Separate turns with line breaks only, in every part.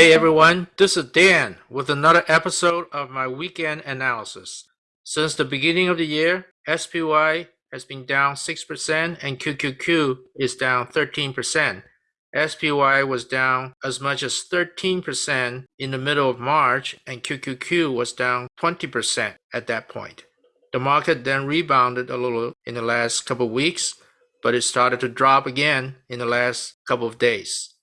Hey everyone, this is Dan with another episode of my weekend analysis. Since the beginning of the year, SPY has been down 6% and QQQ is down 13%. SPY was down as much as 13% in the middle of March and QQQ was down 20% at that point. The market then rebounded a little in the last couple of weeks, but it started to drop again in the last couple of days.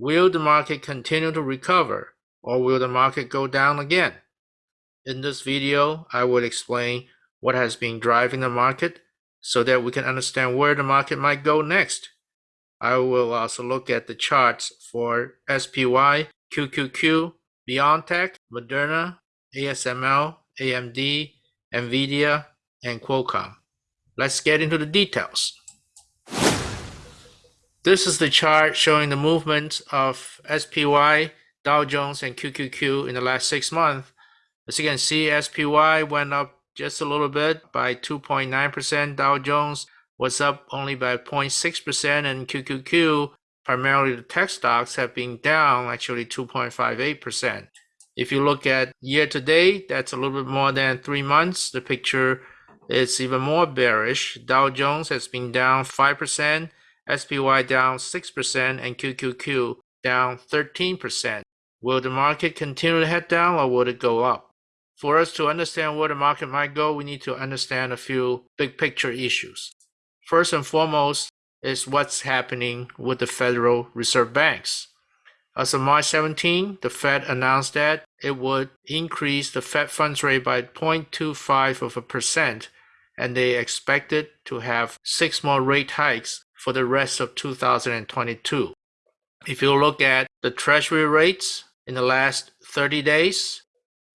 Will the market continue to recover or will the market go down again? In this video, I will explain what has been driving the market so that we can understand where the market might go next. I will also look at the charts for SPY, QQQ, BioNTech, Moderna, ASML, AMD, NVIDIA, and Qualcomm. Let's get into the details. This is the chart showing the movement of SPY, Dow Jones, and QQQ in the last six months. As you can see, SPY went up just a little bit by 2.9%. Dow Jones was up only by 0.6%, and QQQ, primarily the tech stocks, have been down actually 2.58%. If you look at year to date, that's a little bit more than three months. The picture is even more bearish. Dow Jones has been down 5%, SPY down 6% and QQQ down 13%. Will the market continue to head down or will it go up? For us to understand where the market might go, we need to understand a few big picture issues. First and foremost is what's happening with the Federal Reserve Banks. As of March 17, the Fed announced that it would increase the Fed funds rate by 0.25 of a percent, and they expected to have six more rate hikes for the rest of 2022. If you look at the treasury rates in the last 30 days,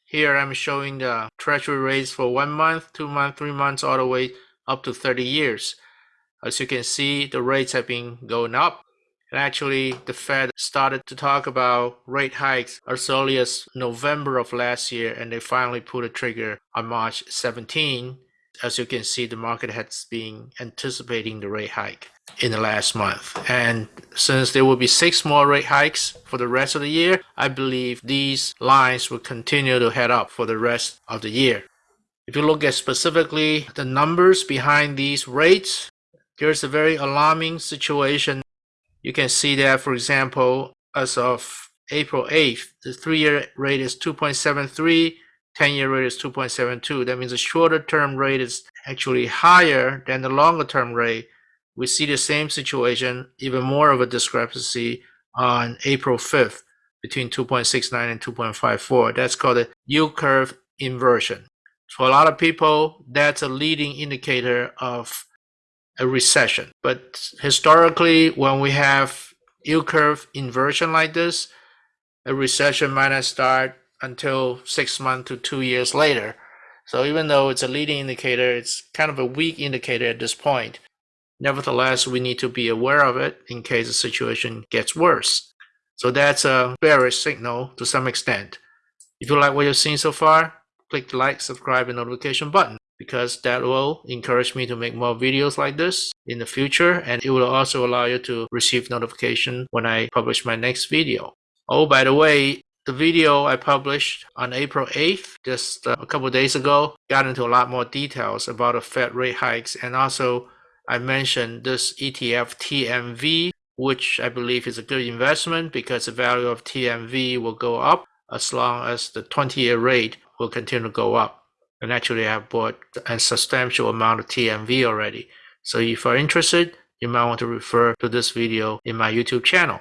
here I'm showing the treasury rates for one month, two months, three months, all the way up to 30 years. As you can see, the rates have been going up. And actually, the Fed started to talk about rate hikes as early as November of last year, and they finally put a trigger on March 17. As you can see, the market has been anticipating the rate hike in the last month. And since there will be six more rate hikes for the rest of the year, I believe these lines will continue to head up for the rest of the year. If you look at specifically the numbers behind these rates, there's a very alarming situation. You can see that, for example, as of April 8th, the three-year rate is 2.73, 10-year rate is 2.72. That means the shorter term rate is actually higher than the longer term rate we see the same situation, even more of a discrepancy on April 5th between 2.69 and 2.54. That's called a yield curve inversion. For a lot of people, that's a leading indicator of a recession. But historically, when we have yield curve inversion like this, a recession might not start until six months to two years later. So even though it's a leading indicator, it's kind of a weak indicator at this point. Nevertheless, we need to be aware of it in case the situation gets worse. So that's a bearish signal to some extent. If you like what you've seen so far, click the like, subscribe, and notification button because that will encourage me to make more videos like this in the future and it will also allow you to receive notification when I publish my next video. Oh, by the way, the video I published on April 8th, just uh, a couple days ago, got into a lot more details about the Fed rate hikes and also I mentioned this ETF TMV, which I believe is a good investment because the value of TMV will go up as long as the 20-year rate will continue to go up. And actually, I have bought a substantial amount of TMV already. So if you're interested, you might want to refer to this video in my YouTube channel.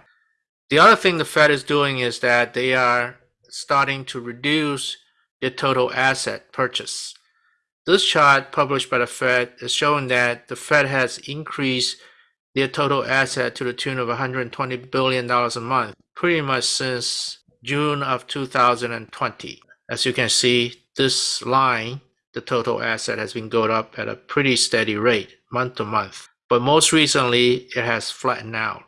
The other thing the Fed is doing is that they are starting to reduce their total asset purchase. This chart published by the Fed is showing that the Fed has increased their total asset to the tune of $120 billion a month, pretty much since June of 2020. As you can see, this line, the total asset has been going up at a pretty steady rate month to month. But most recently, it has flattened out.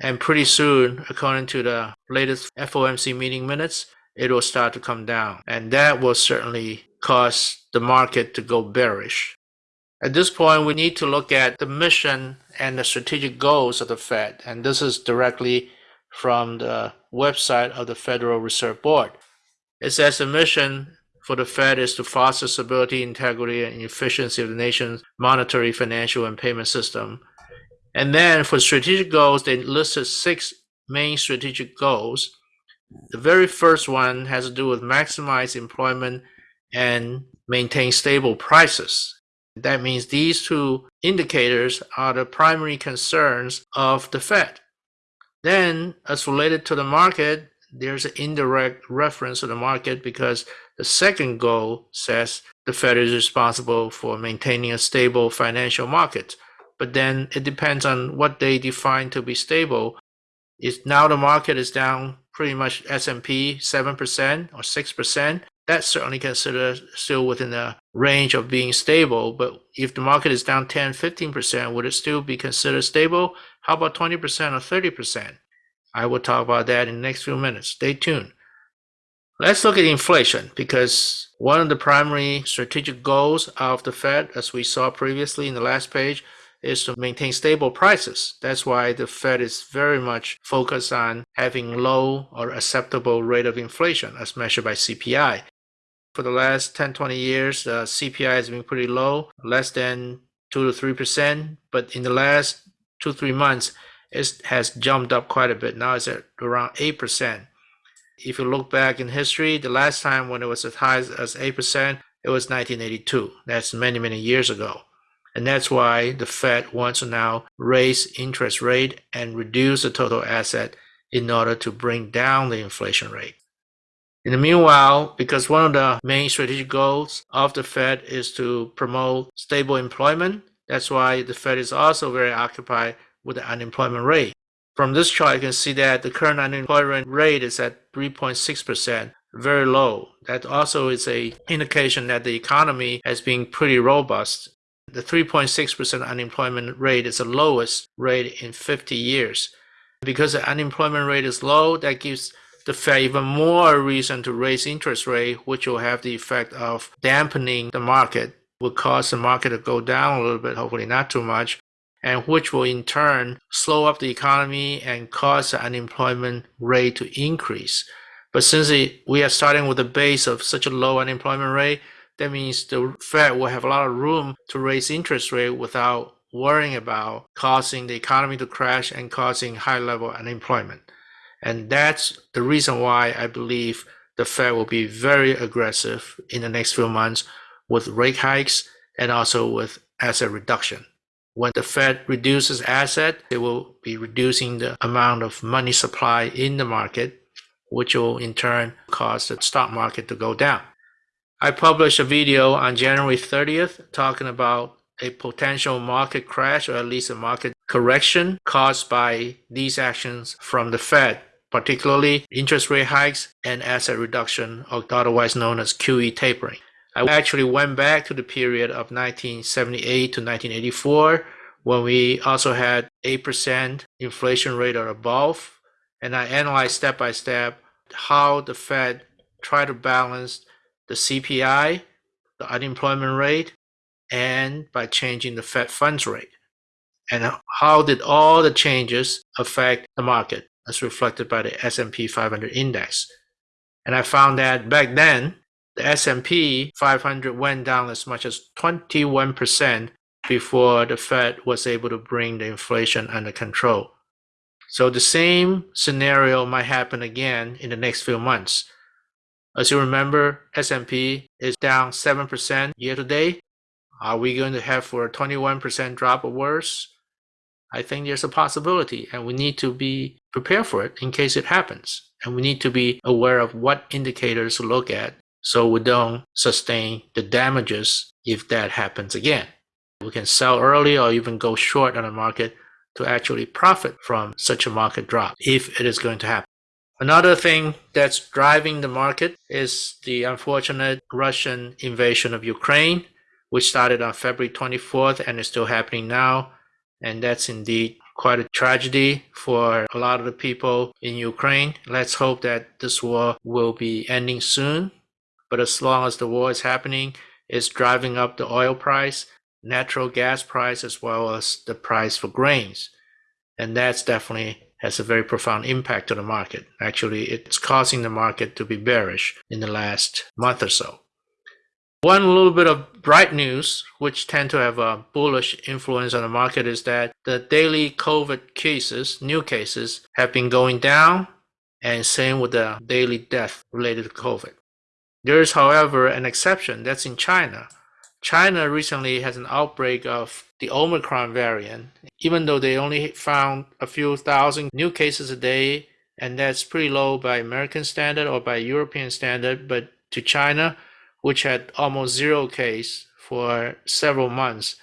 And pretty soon, according to the latest FOMC meeting minutes, it will start to come down. And that will certainly cause the market to go bearish. At this point, we need to look at the mission and the strategic goals of the Fed, and this is directly from the website of the Federal Reserve Board. It says the mission for the Fed is to foster stability, integrity, and efficiency of the nation's monetary, financial, and payment system. And then for strategic goals, they listed six main strategic goals. The very first one has to do with maximize employment and maintain stable prices. That means these two indicators are the primary concerns of the Fed. Then, as related to the market, there's an indirect reference to the market because the second goal says the Fed is responsible for maintaining a stable financial market. But then it depends on what they define to be stable. Is now the market is down pretty much S&P 7% or 6%. That's certainly considered still within the range of being stable. But if the market is down 10, 15%, would it still be considered stable? How about 20% or 30%? I will talk about that in the next few minutes. Stay tuned. Let's look at inflation because one of the primary strategic goals of the Fed, as we saw previously in the last page, is to maintain stable prices. That's why the Fed is very much focused on having low or acceptable rate of inflation as measured by CPI. For the last 10, 20 years, the CPI has been pretty low, less than 2 to 3%. But in the last two, three months, it has jumped up quite a bit. Now it's at around 8%. If you look back in history, the last time when it was as high as 8%, it was 1982. That's many, many years ago. And that's why the Fed wants to now raise interest rate and reduce the total asset in order to bring down the inflation rate. In the meanwhile, because one of the main strategic goals of the Fed is to promote stable employment, that's why the Fed is also very occupied with the unemployment rate. From this chart, you can see that the current unemployment rate is at 3.6%, very low. That also is a indication that the economy has been pretty robust. The 3.6% unemployment rate is the lowest rate in 50 years. Because the unemployment rate is low, that gives the Fed even more reason to raise interest rate, which will have the effect of dampening the market, will cause the market to go down a little bit, hopefully not too much, and which will in turn slow up the economy and cause the unemployment rate to increase. But since we are starting with a base of such a low unemployment rate, that means the Fed will have a lot of room to raise interest rate without worrying about causing the economy to crash and causing high level unemployment. And that's the reason why I believe the Fed will be very aggressive in the next few months with rate hikes and also with asset reduction. When the Fed reduces asset, it will be reducing the amount of money supply in the market, which will in turn cause the stock market to go down. I published a video on January 30th talking about a potential market crash or at least a market correction caused by these actions from the Fed, particularly interest rate hikes and asset reduction, or otherwise known as QE tapering. I actually went back to the period of 1978 to 1984 when we also had 8% inflation rate or above. And I analyzed step by step how the Fed tried to balance the CPI, the unemployment rate, and by changing the Fed funds rate. And how did all the changes affect the market as reflected by the S&P 500 index? And I found that back then, the S&P 500 went down as much as 21% before the Fed was able to bring the inflation under control. So the same scenario might happen again in the next few months. As you remember, S&P is down 7% year to date. Are we going to have for a 21% drop or worse? I think there's a possibility and we need to be prepared for it in case it happens. And we need to be aware of what indicators to look at so we don't sustain the damages if that happens again. We can sell early or even go short on the market to actually profit from such a market drop if it is going to happen. Another thing that's driving the market is the unfortunate Russian invasion of Ukraine, which started on February 24th and is still happening now. And that's indeed quite a tragedy for a lot of the people in Ukraine. Let's hope that this war will be ending soon. But as long as the war is happening, it's driving up the oil price, natural gas price, as well as the price for grains. And that's definitely has a very profound impact on the market. Actually, it's causing the market to be bearish in the last month or so. One little bit of bright news, which tend to have a bullish influence on the market, is that the daily COVID cases, new cases, have been going down, and same with the daily death related to COVID. There is, however, an exception. That's in China. China recently has an outbreak of the Omicron variant, even though they only found a few thousand new cases a day, and that's pretty low by American standard or by European standard. But to China, which had almost zero case for several months,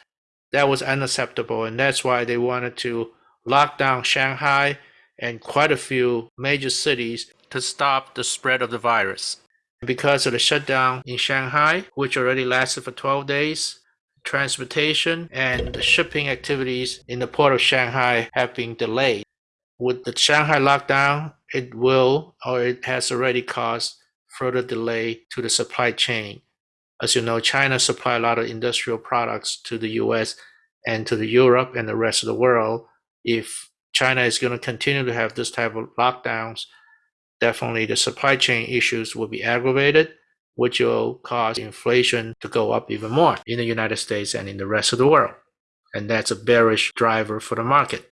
that was unacceptable. And that's why they wanted to lock down Shanghai and quite a few major cities to stop the spread of the virus. Because of the shutdown in Shanghai, which already lasted for 12 days, transportation and the shipping activities in the port of Shanghai have been delayed. With the Shanghai lockdown, it will or it has already caused further delay to the supply chain. As you know, China supply a lot of industrial products to the US and to the Europe and the rest of the world. If China is going to continue to have this type of lockdowns, definitely the supply chain issues will be aggravated, which will cause inflation to go up even more in the United States and in the rest of the world. And that's a bearish driver for the market.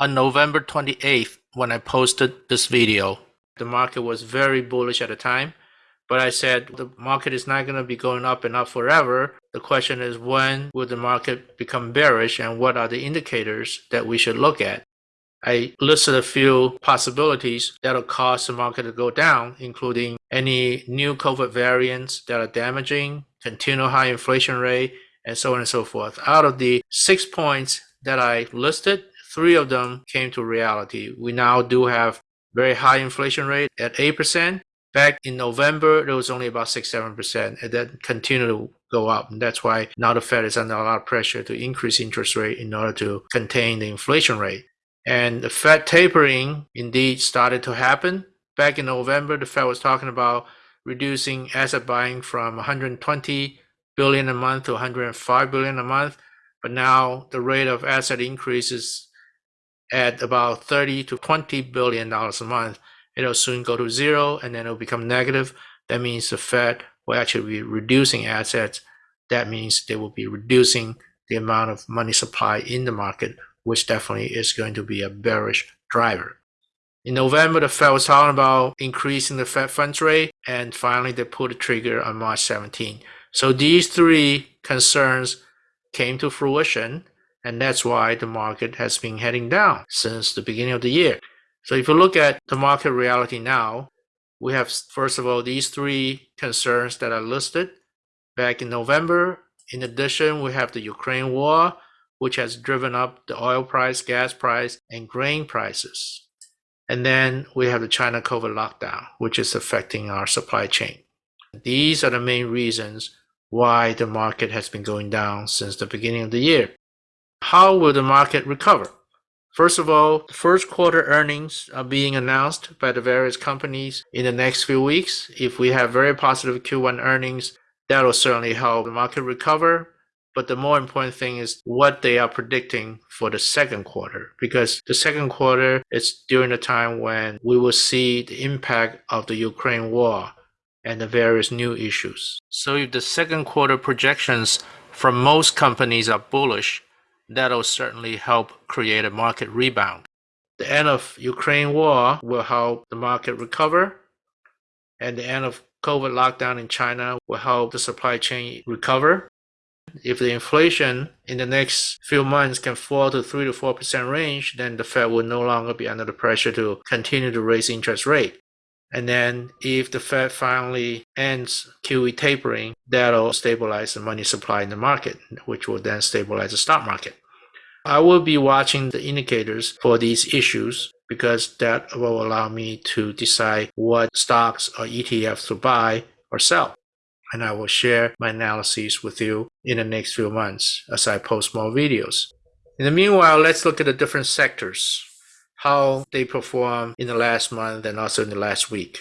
On November 28th, when I posted this video, the market was very bullish at the time, but I said the market is not going to be going up and up forever. The question is when will the market become bearish and what are the indicators that we should look at? I listed a few possibilities that'll cause the market to go down, including any new COVID variants that are damaging, continual high inflation rate, and so on and so forth. Out of the six points that I listed, three of them came to reality. We now do have very high inflation rate at 8%. Back in November, it was only about 6 7%, and then continued to go up. And that's why now the Fed is under a lot of pressure to increase interest rate in order to contain the inflation rate. And the Fed tapering indeed started to happen. Back in November, the Fed was talking about reducing asset buying from 120 billion a month to 105 billion a month. But now the rate of asset increases at about 30 to 20 billion dollars a month, it'll soon go to zero and then it'll become negative. That means the Fed will actually be reducing assets. That means they will be reducing the amount of money supply in the market, which definitely is going to be a bearish driver. In November, the Fed was talking about increasing the Fed funds rate, and finally they pulled the trigger on March 17. So these three concerns came to fruition and that's why the market has been heading down since the beginning of the year. So if you look at the market reality now, we have, first of all, these three concerns that are listed back in November. In addition, we have the Ukraine war, which has driven up the oil price, gas price, and grain prices. And then we have the China COVID lockdown, which is affecting our supply chain. These are the main reasons why the market has been going down since the beginning of the year. How will the market recover? First of all, the first quarter earnings are being announced by the various companies in the next few weeks. If we have very positive Q1 earnings, that will certainly help the market recover. But the more important thing is what they are predicting for the second quarter, because the second quarter is during the time when we will see the impact of the Ukraine war and the various new issues. So if the second quarter projections from most companies are bullish, that'll certainly help create a market rebound. The end of Ukraine war will help the market recover, and the end of COVID lockdown in China will help the supply chain recover. If the inflation in the next few months can fall to 3 to 4% range, then the Fed will no longer be under the pressure to continue to raise interest rate. And then if the Fed finally ends QE tapering, that'll stabilize the money supply in the market, which will then stabilize the stock market. I will be watching the indicators for these issues because that will allow me to decide what stocks or ETFs to buy or sell. And I will share my analyses with you in the next few months as I post more videos. In the meanwhile, let's look at the different sectors how they perform in the last month and also in the last week.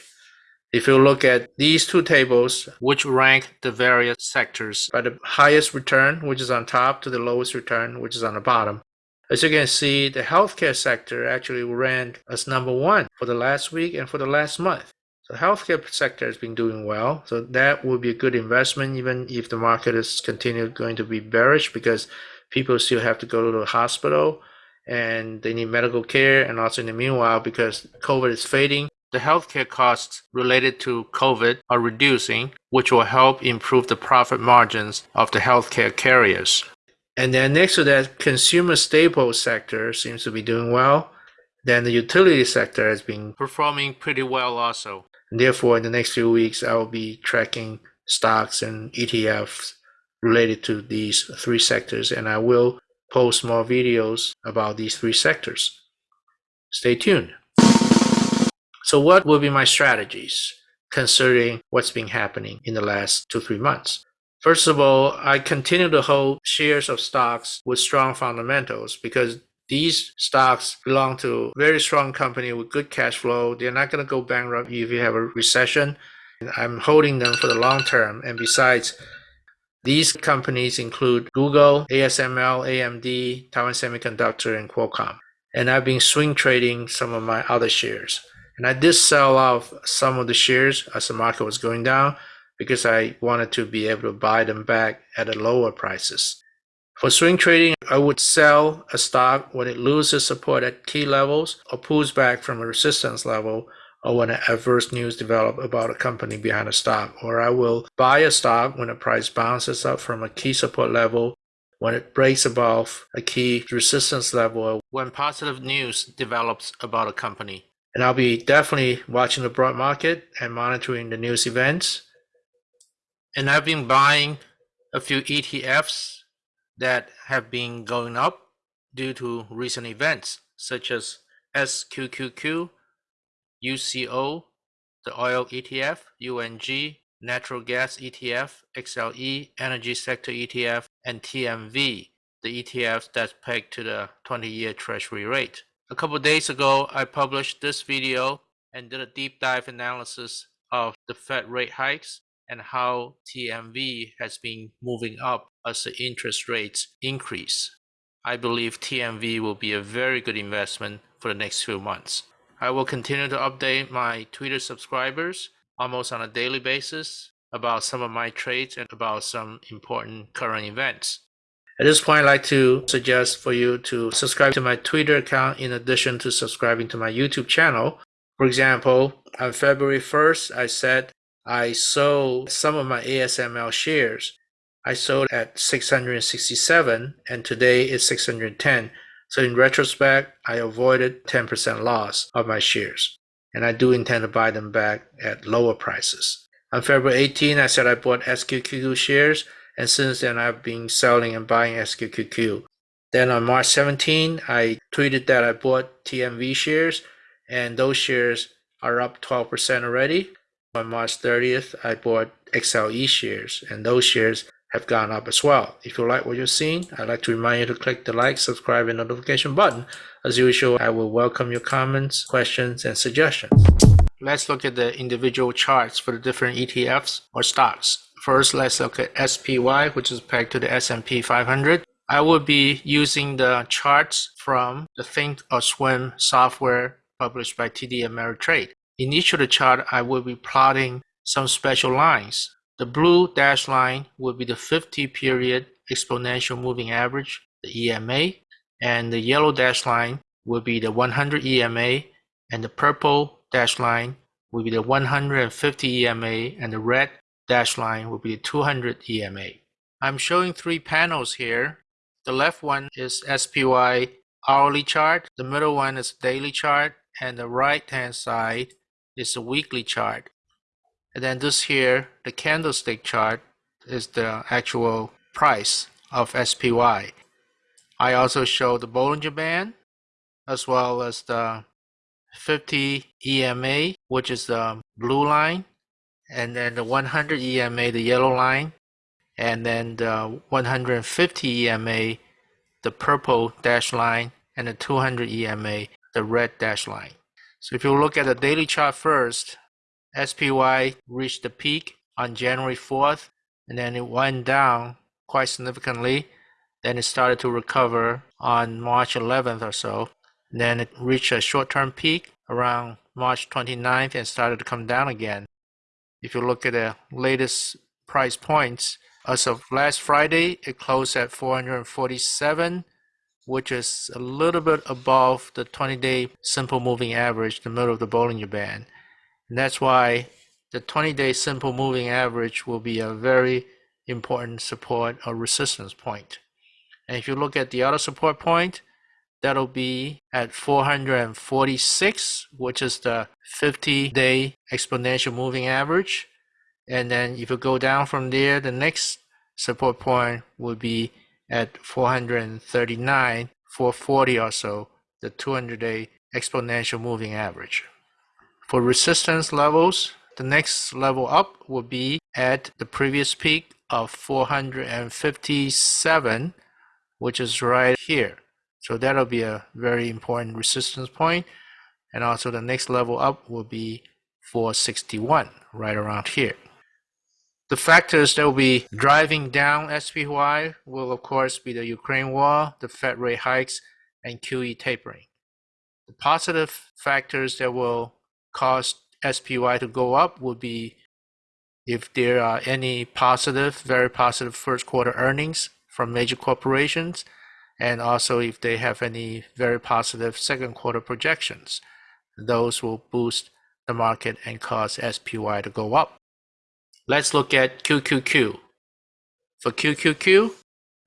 If you look at these two tables, which rank the various sectors by the highest return, which is on top, to the lowest return, which is on the bottom, As you can see, the healthcare sector actually ranked as number one for the last week and for the last month. So healthcare sector has been doing well. So that will be a good investment, even if the market is continued going to be bearish because people still have to go to the hospital and they need medical care. And also in the meanwhile, because COVID is fading, the healthcare costs related to COVID are reducing, which will help improve the profit margins of the healthcare carriers. And then next to that, consumer staple sector seems to be doing well. Then the utility sector has been performing pretty well also. And therefore, in the next few weeks, I will be tracking stocks and ETFs related to these three sectors, and I will post more videos about these three sectors. Stay tuned. So what will be my strategies considering what's been happening in the last two, three months? First of all, I continue to hold shares of stocks with strong fundamentals because these stocks belong to very strong company with good cash flow. They're not going to go bankrupt if you have a recession. I'm holding them for the long term. And besides, these companies include Google, ASML, AMD, Taiwan Semiconductor, and Qualcomm. And I've been swing trading some of my other shares. And I did sell off some of the shares as the market was going down because I wanted to be able to buy them back at a lower prices. For swing trading, I would sell a stock when it loses support at key levels or pulls back from a resistance level or when adverse news develop about a company behind a stock. Or I will buy a stock when the price bounces up from a key support level, when it breaks above a key resistance level, or when positive news develops about a company. And I'll be definitely watching the broad market and monitoring the news events. And I've been buying a few ETFs that have been going up due to recent events such as SQQQ, UCO, the oil ETF, UNG, natural gas ETF, XLE, energy sector ETF, and TMV, the ETFs that's pegged to the 20-year treasury rate. A couple days ago, I published this video and did a deep dive analysis of the Fed rate hikes and how TMV has been moving up as the interest rates increase. I believe TMV will be a very good investment for the next few months. I will continue to update my Twitter subscribers almost on a daily basis about some of my trades and about some important current events. At this point, I'd like to suggest for you to subscribe to my Twitter account in addition to subscribing to my YouTube channel. For example, on February 1st, I said I sold some of my ASML shares. I sold at 667 and today it's 610. So in retrospect, I avoided 10% loss of my shares. And I do intend to buy them back at lower prices. On February 18, I said I bought SQQQ shares and since then I've been selling and buying SQQQ. Then on March 17, I tweeted that I bought TMV shares, and those shares are up 12% already. On March 30th, I bought XLE shares, and those shares have gone up as well. If you like what you're seeing, I'd like to remind you to click the like, subscribe, and notification button. As usual, I will welcome your comments, questions, and suggestions. Let's look at the individual charts for the different ETFs or stocks. First, let's look at SPY, which is pegged to the S&P 500. I will be using the charts from the Think or Swim software published by TD Ameritrade. In each of the chart, I will be plotting some special lines. The blue dashed line will be the 50 period exponential moving average, the EMA, and the yellow dashed line will be the 100 EMA, and the purple dashed line will be the 150 EMA, and the red dash line will be the 200 EMA. I'm showing three panels here. The left one is SPY hourly chart, the middle one is daily chart, and the right hand side is a weekly chart. And then this here, the candlestick chart, is the actual price of SPY. I also show the Bollinger Band as well as the 50 EMA, which is the blue line, and then the 100 EMA, the yellow line, and then the 150 EMA, the purple dash line, and the 200 EMA, the red dash line. So if you look at the daily chart first, SPY reached the peak on January 4th, and then it went down quite significantly. Then it started to recover on March 11th or so. Then it reached a short-term peak around March 29th and started to come down again. If you look at the latest price points, as of last Friday, it closed at 447, which is a little bit above the 20-day simple moving average, the middle of the Bollinger Band. And that's why the 20-day simple moving average will be a very important support or resistance point. And if you look at the other support point, that'll be at 446, which is the 50-day exponential moving average. And then if you go down from there, the next support point would be at 439, 440 or so, the 200-day exponential moving average. For resistance levels, the next level up will be at the previous peak of 457, which is right here. So that'll be a very important resistance point. And also the next level up will be 461, right around here. The factors that will be driving down SPY will of course be the Ukraine war, the Fed rate hikes, and QE tapering. The positive factors that will cause SPY to go up would be if there are any positive, very positive first quarter earnings from major corporations, and also if they have any very positive second quarter projections. Those will boost the market and cause SPY to go up. Let's look at QQQ. For QQQ,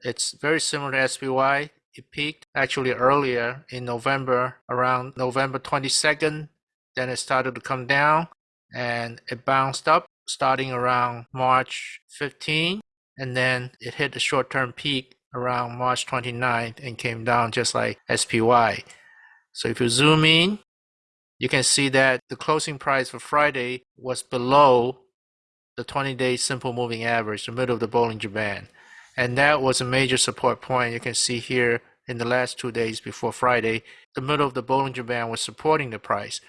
it's very similar to SPY. It peaked actually earlier in November, around November 22nd. Then it started to come down and it bounced up starting around March 15. And then it hit the short term peak around March 29th and came down just like SPY. So if you zoom in, you can see that the closing price for Friday was below the 20-day simple moving average, the middle of the Bollinger Band. And that was a major support point. You can see here in the last two days before Friday, the middle of the Bollinger Band was supporting the price.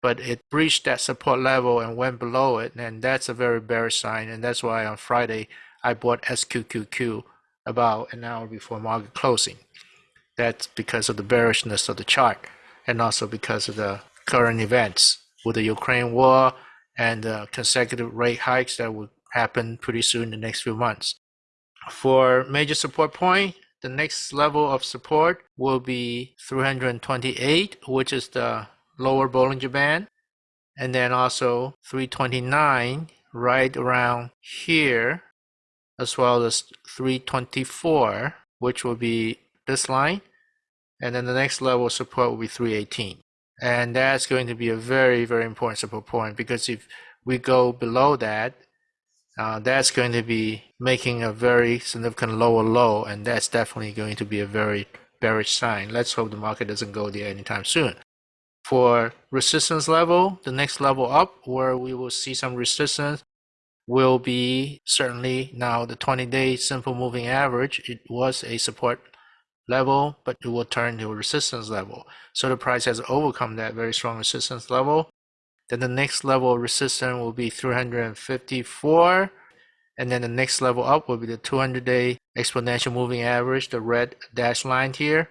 But it breached that support level and went below it, and that's a very bearish sign. And that's why on Friday, I bought SQQQ about an hour before market closing. That's because of the bearishness of the chart and also because of the current events with the Ukraine war and uh, consecutive rate hikes that will happen pretty soon in the next few months. For major support point, the next level of support will be 328, which is the lower Bollinger Band, and then also 329 right around here, as well as 324, which will be this line, and then the next level of support will be 318. And that's going to be a very, very important support point because if we go below that, uh, that's going to be making a very significant lower low, and that's definitely going to be a very bearish sign. Let's hope the market doesn't go there anytime soon. For resistance level, the next level up where we will see some resistance will be certainly now the 20-day simple moving average. It was a support level, but it will turn to a resistance level. So the price has overcome that very strong resistance level. Then the next level of resistance will be 354. And then the next level up will be the 200 day exponential moving average, the red dashed line here.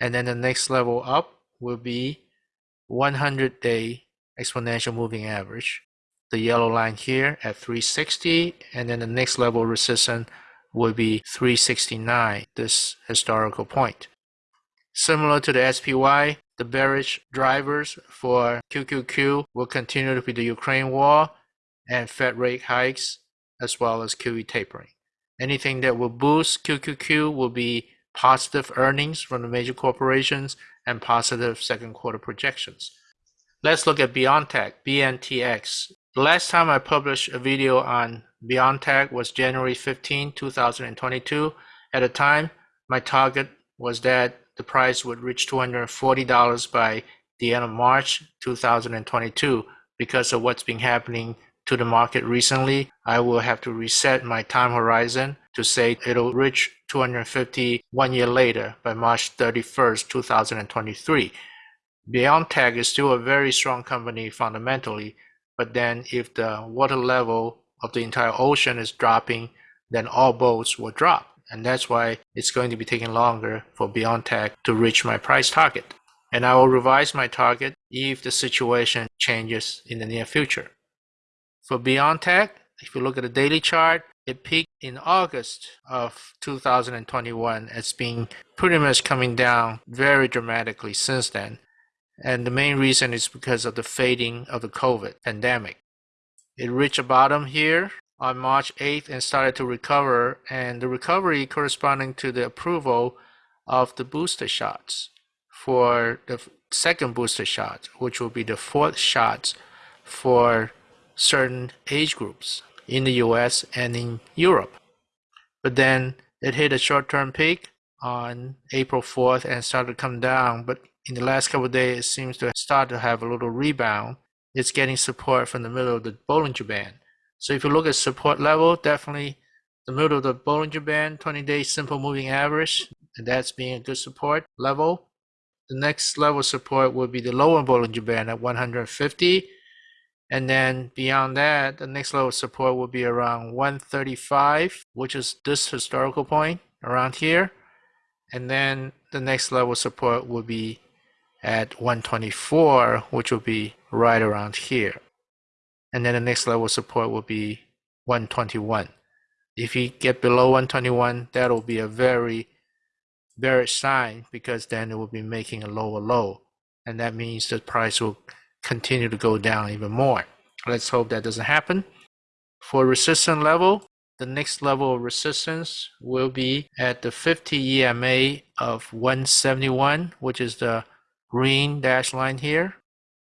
And then the next level up will be 100 day exponential moving average, the yellow line here at 360. And then the next level resistance would be 369, this historical point. Similar to the SPY, the bearish drivers for QQQ will continue to be the Ukraine war and Fed rate hikes, as well as QE tapering. Anything that will boost QQQ will be positive earnings from the major corporations and positive second quarter projections. Let's look at BioNTech, BNTX. The last time I published a video on BioNTech was January 15, 2022. At the time, my target was that the price would reach $240 by the end of March 2022. Because of what's been happening to the market recently, I will have to reset my time horizon to say it'll reach 250 one year later by March 31st, 2023. BioNTech is still a very strong company fundamentally, but then if the water level of the entire ocean is dropping, then all boats will drop. And that's why it's going to be taking longer for BioNTech to reach my price target. And I will revise my target if the situation changes in the near future. For BioNTech, if you look at the daily chart, it peaked in August of 2021. It's been pretty much coming down very dramatically since then. And the main reason is because of the fading of the COVID pandemic. It reached a bottom here on March 8th and started to recover, and the recovery corresponding to the approval of the booster shots for the second booster shot, which will be the fourth shots for certain age groups in the US and in Europe. But then it hit a short term peak on April 4th and started to come down. But in the last couple of days, it seems to start to have a little rebound. It's getting support from the middle of the Bollinger Band. So if you look at support level, definitely the middle of the Bollinger Band, 20 day simple moving average, and that's being a good support level. The next level support will be the lower Bollinger Band at 150. And then beyond that, the next level support will be around 135, which is this historical point around here. And then the next level support will be at 124, which will be right around here and then the next level support will be 121. If you get below 121, that will be a very bearish sign because then it will be making a lower low, and that means the price will continue to go down even more. Let's hope that doesn't happen. For resistance level, the next level of resistance will be at the 50 EMA of 171, which is the green dash line here.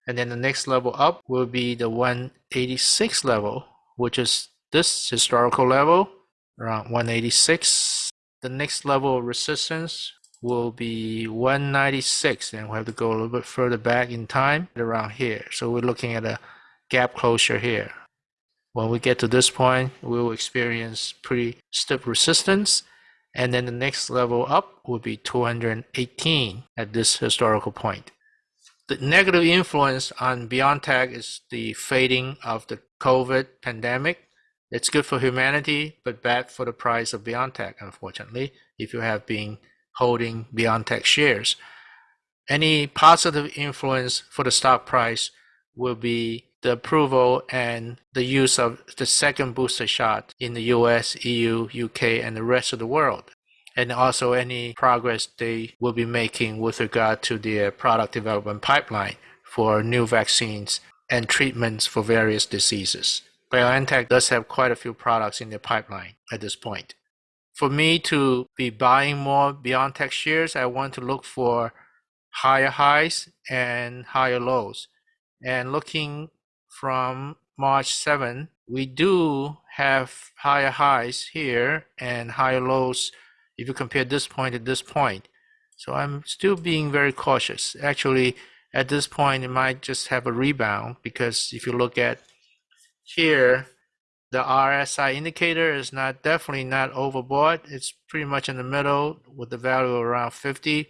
And then the next level up will be the 186 level, which is this historical level, around 186. The next level of resistance will be 196, and we have to go a little bit further back in time around here. So we're looking at a gap closure here. When we get to this point, we will experience pretty stiff resistance. And then the next level up will be 218 at this historical point. The negative influence on BioNTech is the fading of the COVID pandemic. It's good for humanity, but bad for the price of BioNTech, unfortunately, if you have been holding BioNTech shares. Any positive influence for the stock price will be the approval and the use of the second booster shot in the US, EU, UK, and the rest of the world and also any progress they will be making with regard to their product development pipeline for new vaccines and treatments for various diseases. BioNTech does have quite a few products in their pipeline at this point. For me to be buying more BioNTech shares, I want to look for higher highs and higher lows. And looking from March 7, we do have higher highs here and higher lows if you compare this point to this point. So I'm still being very cautious. Actually, at this point, it might just have a rebound because if you look at here, the RSI indicator is not definitely not overbought. It's pretty much in the middle with the value around 50.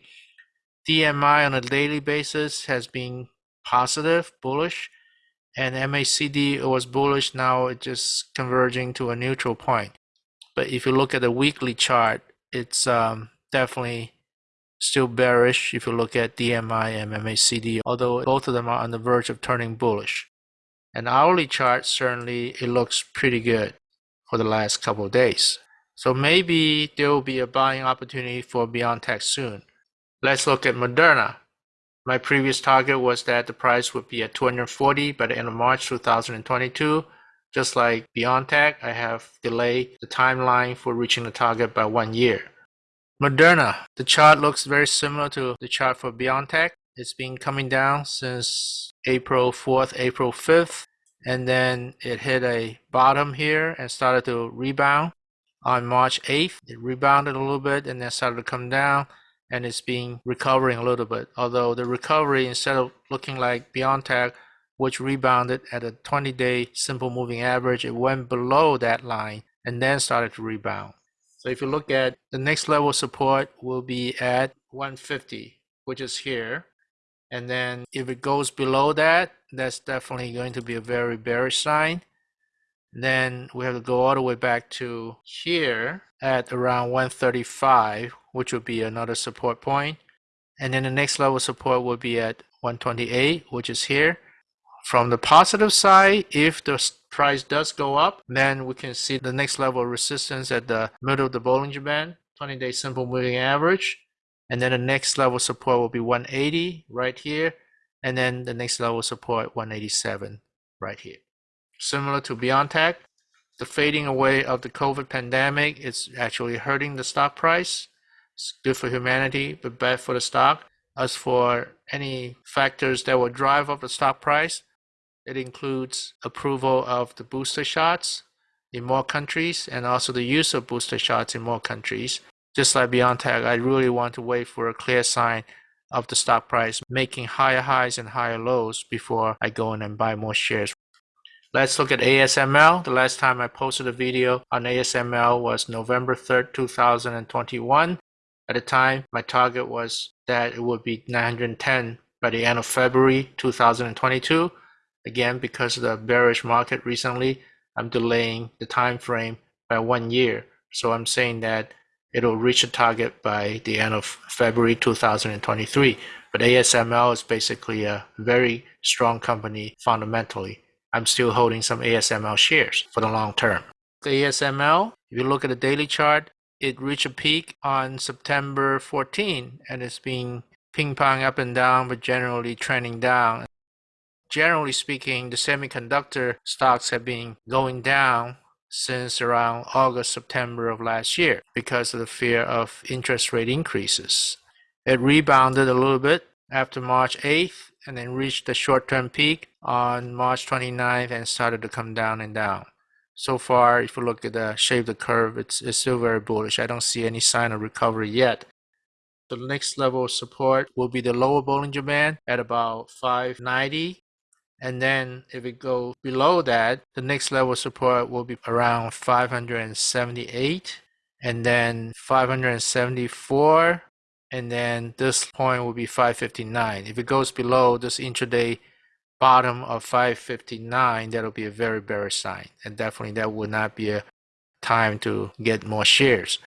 DMI on a daily basis has been positive, bullish, and MACD was bullish. Now it's just converging to a neutral point. But if you look at the weekly chart, it's um, definitely still bearish if you look at DMI and MACD, although both of them are on the verge of turning bullish. An hourly chart, certainly it looks pretty good for the last couple of days. So maybe there will be a buying opportunity for BioNTech soon. Let's look at Moderna. My previous target was that the price would be at 240 by the end of March 2022. Just like BioNTech, I have delayed the timeline for reaching the target by one year. Moderna, the chart looks very similar to the chart for BioNTech. It's been coming down since April 4th, April 5th, and then it hit a bottom here and started to rebound on March 8th. It rebounded a little bit and then started to come down and it's been recovering a little bit. Although the recovery, instead of looking like BioNTech, which rebounded at a 20 day simple moving average. It went below that line and then started to rebound. So if you look at the next level support will be at 150, which is here. And then if it goes below that, that's definitely going to be a very bearish sign. Then we have to go all the way back to here at around 135, which would be another support point. And then the next level support would be at 128, which is here. From the positive side, if the price does go up, then we can see the next level of resistance at the middle of the Bollinger Band, 20-day simple moving average. And then the next level support will be 180 right here. And then the next level support 187 right here. Similar to BioNTech, the fading away of the COVID pandemic is actually hurting the stock price. It's good for humanity, but bad for the stock. As for any factors that will drive up the stock price, it includes approval of the booster shots in more countries and also the use of booster shots in more countries. Just like BioNTech, I really want to wait for a clear sign of the stock price making higher highs and higher lows before I go in and buy more shares. Let's look at ASML. The last time I posted a video on ASML was November 3rd, 2021. At the time, my target was that it would be 910 by the end of February 2022. Again, because of the bearish market recently, I'm delaying the time frame by one year. So I'm saying that it'll reach a target by the end of February 2023. But ASML is basically a very strong company fundamentally. I'm still holding some ASML shares for the long term. The ASML, if you look at the daily chart, it reached a peak on September 14 and it's been ping pong up and down, but generally trending down. Generally speaking, the semiconductor stocks have been going down since around August, September of last year because of the fear of interest rate increases. It rebounded a little bit after March 8th and then reached the short-term peak on March 29th and started to come down and down. So far, if you look at the shape of the curve, it's, it's still very bullish. I don't see any sign of recovery yet. The next level of support will be the lower Bollinger Band at about 590 and then if it goes below that, the next level of support will be around 578 and then 574 and then this point will be 559. If it goes below this intraday bottom of 559, that'll be a very bearish sign. And definitely that would not be a time to get more shares.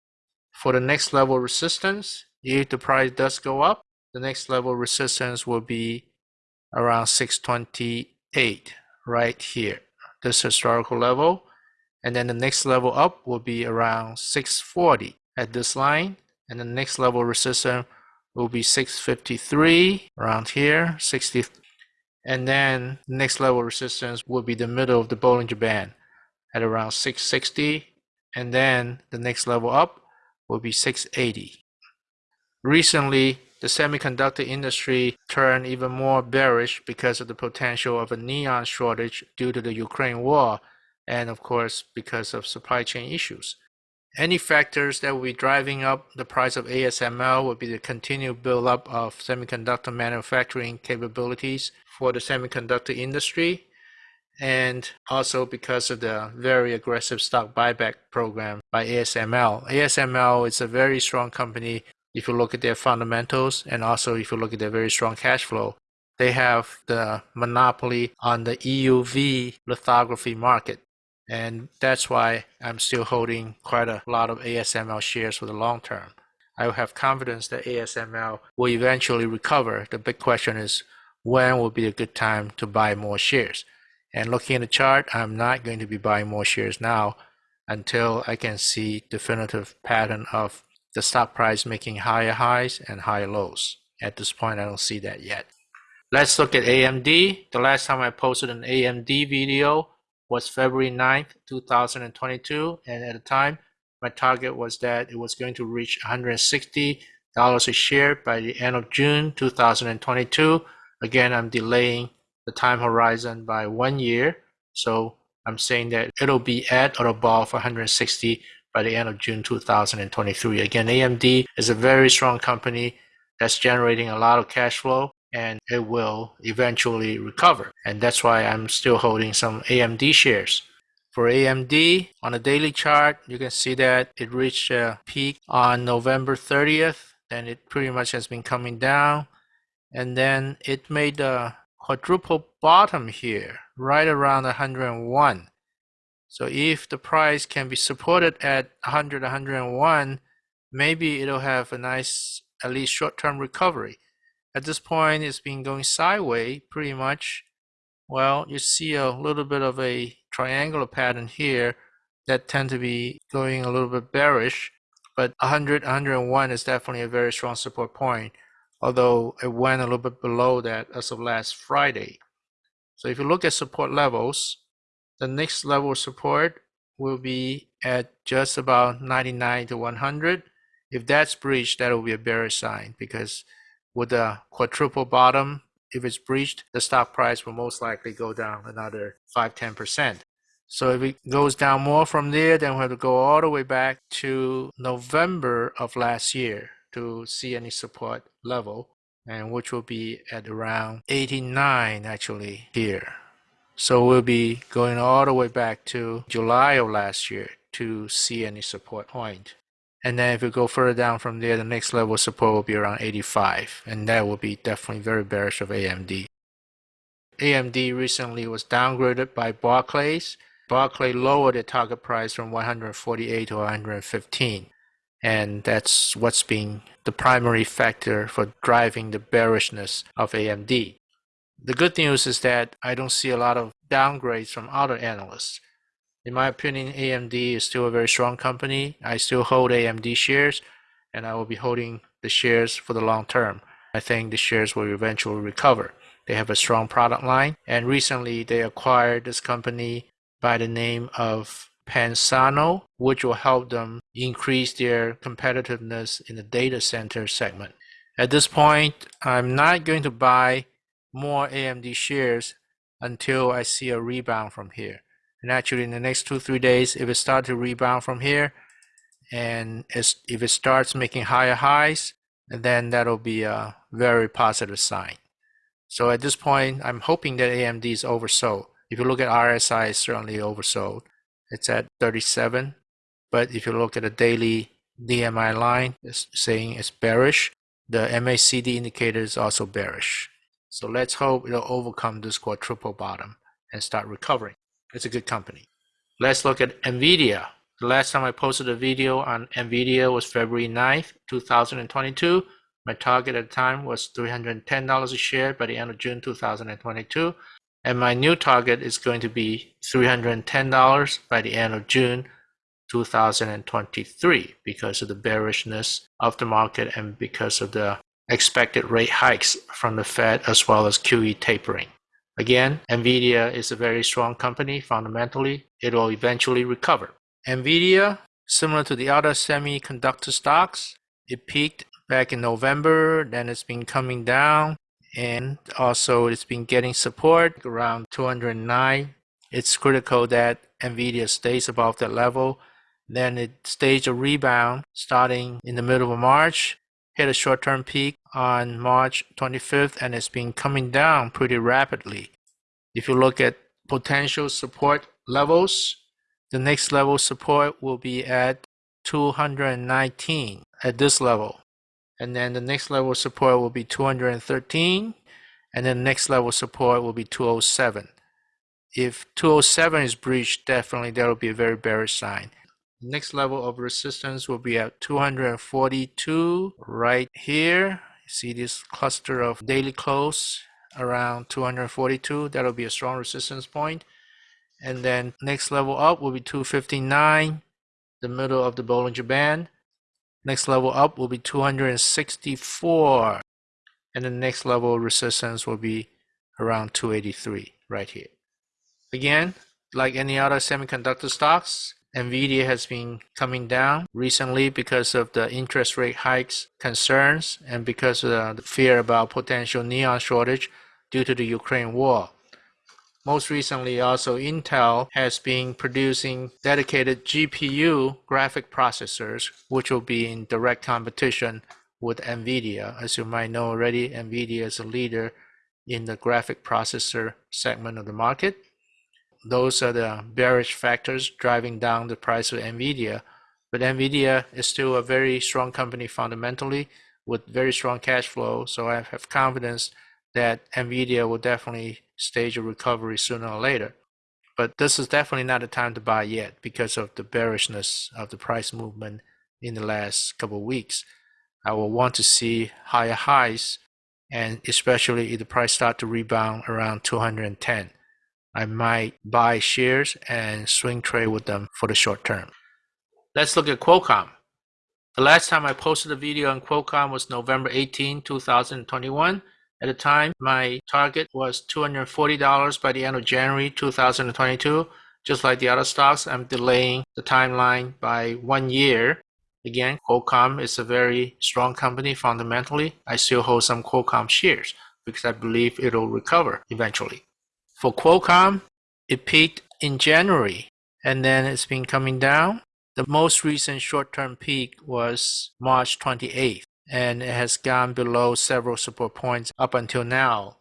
For the next level resistance, if the price does go up, the next level resistance will be around 628 right here, this historical level. And then the next level up will be around 640 at this line. And the next level resistance will be 653 around here, 60. And then the next level resistance will be the middle of the Bollinger Band at around 660. And then the next level up will be 680. Recently, the semiconductor industry turned even more bearish because of the potential of a neon shortage due to the Ukraine war, and of course, because of supply chain issues. Any factors that will be driving up the price of ASML would be the continued buildup of semiconductor manufacturing capabilities for the semiconductor industry, and also because of the very aggressive stock buyback program by ASML. ASML is a very strong company if you look at their fundamentals and also if you look at their very strong cash flow, they have the monopoly on the EUV lithography market. And that's why I'm still holding quite a lot of ASML shares for the long term. I have confidence that ASML will eventually recover. The big question is when will be a good time to buy more shares? And looking at the chart, I'm not going to be buying more shares now until I can see definitive pattern of the stock price making higher highs and higher lows. At this point, I don't see that yet. Let's look at AMD. The last time I posted an AMD video was February 9th, 2022. And at the time, my target was that it was going to reach $160 a share by the end of June 2022. Again, I'm delaying the time horizon by one year. So I'm saying that it'll be at or above 160 by the end of June 2023. Again, AMD is a very strong company that's generating a lot of cash flow and it will eventually recover. And that's why I'm still holding some AMD shares. For AMD, on the daily chart, you can see that it reached a peak on November 30th, and it pretty much has been coming down. And then it made a quadruple bottom here, right around 101. So if the price can be supported at 100, 101, maybe it'll have a nice, at least short-term recovery. At this point, it's been going sideways pretty much. Well, you see a little bit of a triangular pattern here that tend to be going a little bit bearish, but 100, 101 is definitely a very strong support point, although it went a little bit below that as of last Friday. So if you look at support levels, the next level of support will be at just about 99 to 100. If that's breached, that will be a bearish sign because with the quadruple bottom, if it's breached, the stock price will most likely go down another 5 10%. So if it goes down more from there, then we have to go all the way back to November of last year to see any support level, and which will be at around 89 actually here. So we'll be going all the way back to July of last year to see any support point. And then if we go further down from there, the next level support will be around 85. And that will be definitely very bearish of AMD. AMD recently was downgraded by Barclays. Barclay lowered the target price from 148 to 115. And that's what's been the primary factor for driving the bearishness of AMD. The good news is that I don't see a lot of downgrades from other analysts. In my opinion, AMD is still a very strong company. I still hold AMD shares, and I will be holding the shares for the long term. I think the shares will eventually recover. They have a strong product line, and recently they acquired this company by the name of Pensando, which will help them increase their competitiveness in the data center segment. At this point, I'm not going to buy more AMD shares until I see a rebound from here. And actually in the next two, three days, if it starts to rebound from here, and if it starts making higher highs, then that'll be a very positive sign. So at this point, I'm hoping that AMD is oversold. If you look at RSI, it's certainly oversold. It's at 37. But if you look at the daily DMI line, it's saying it's bearish. The MACD indicator is also bearish. So let's hope it'll overcome this quadruple bottom and start recovering. It's a good company. Let's look at NVIDIA. The last time I posted a video on NVIDIA was February 9th, 2022. My target at the time was $310 a share by the end of June 2022. And my new target is going to be $310 by the end of June 2023 because of the bearishness of the market and because of the expected rate hikes from the Fed as well as QE tapering. Again, NVIDIA is a very strong company fundamentally. It will eventually recover. NVIDIA, similar to the other semiconductor stocks, it peaked back in November, then it's been coming down, and also it's been getting support around 209. It's critical that NVIDIA stays above that level. Then it staged a rebound starting in the middle of March hit a short-term peak on March 25th and it's been coming down pretty rapidly. If you look at potential support levels, the next level support will be at 219 at this level. And then the next level support will be 213 and then the next level support will be 207. If 207 is breached, definitely that will be a very bearish sign. Next level of resistance will be at 242 right here. See this cluster of daily close around 242. That'll be a strong resistance point. And then next level up will be 259, the middle of the Bollinger Band. Next level up will be 264. And the next level resistance will be around 283 right here. Again, like any other semiconductor stocks, Nvidia has been coming down recently because of the interest rate hikes concerns and because of the fear about potential neon shortage due to the Ukraine war. Most recently, also Intel has been producing dedicated GPU graphic processors, which will be in direct competition with NVIDIA. As you might know already, NVIDIA is a leader in the graphic processor segment of the market those are the bearish factors driving down the price of NVIDIA. But NVIDIA is still a very strong company fundamentally with very strong cash flow. So I have confidence that NVIDIA will definitely stage a recovery sooner or later. but this is definitely not the time to buy yet because of the bearishness of the price movement in the last couple of weeks. I will want to see higher highs and especially if the price start to rebound around 210. I might buy shares and swing trade with them for the short term. Let's look at Qualcomm. The last time I posted a video on Qualcomm was November 18, 2021. At the time, my target was $240 by the end of January 2022. Just like the other stocks, I'm delaying the timeline by one year. Again, Qualcomm is a very strong company fundamentally. I still hold some Qualcomm shares because I believe it'll recover eventually. For Qualcomm, it peaked in January and then it's been coming down. The most recent short-term peak was March 28th and it has gone below several support points up until now.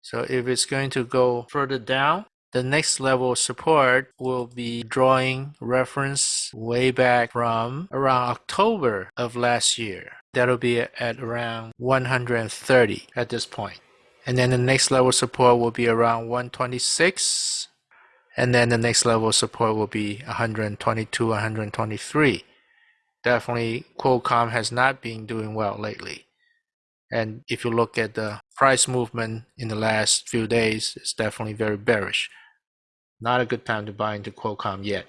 So if it's going to go further down, the next level of support will be drawing reference way back from around October of last year. That'll be at around 130 at this point. And then the next level support will be around 126. And then the next level support will be 122, 123 definitely Qualcomm has not been doing well lately. And if you look at the price movement in the last few days, it's definitely very bearish. Not a good time to buy into Qualcomm yet.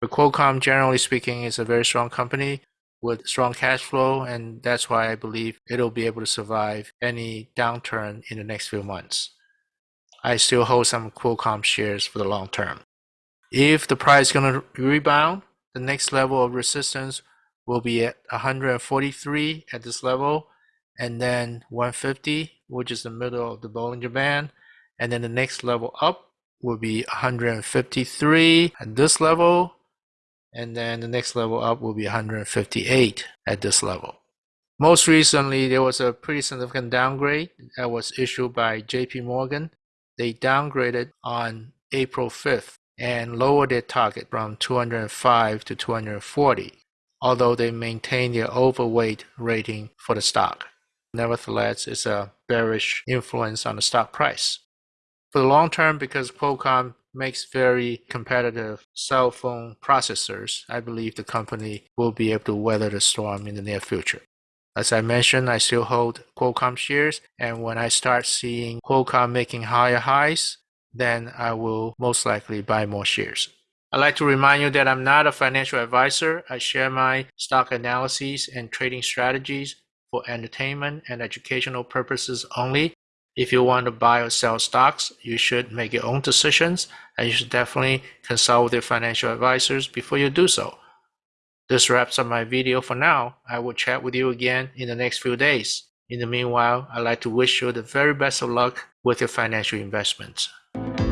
But Qualcomm, generally speaking, is a very strong company with strong cash flow, and that's why I believe it'll be able to survive any downturn in the next few months. I still hold some Qualcomm shares for the long term. If the price is going to rebound, the next level of resistance will be at 143 at this level, and then 150, which is the middle of the Bollinger Band. And then the next level up will be 153 at this level, and then the next level up will be 158 at this level. Most recently, there was a pretty significant downgrade that was issued by JP Morgan. They downgraded on April 5th and lower their target from 205 to 240, although they maintain their overweight rating for the stock. Nevertheless, it's a bearish influence on the stock price. For the long term, because Qualcomm makes very competitive cell phone processors, I believe the company will be able to weather the storm in the near future. As I mentioned, I still hold Qualcomm shares, and when I start seeing Qualcomm making higher highs, then I will most likely buy more shares. I'd like to remind you that I'm not a financial advisor. I share my stock analyses and trading strategies for entertainment and educational purposes only. If you want to buy or sell stocks, you should make your own decisions and you should definitely consult with your financial advisors before you do so. This wraps up my video for now. I will chat with you again in the next few days. In the meanwhile, I'd like to wish you the very best of luck with your financial investments thank you